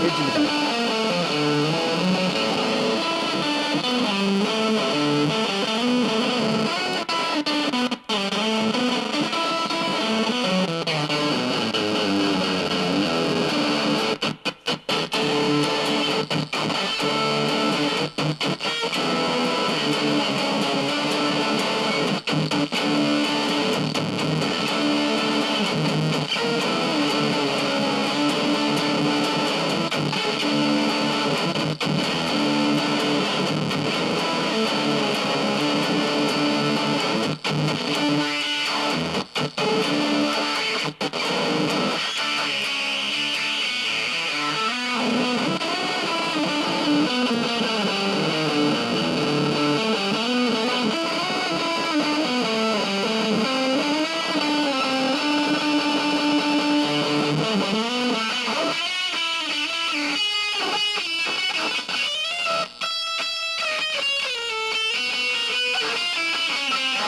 Digital.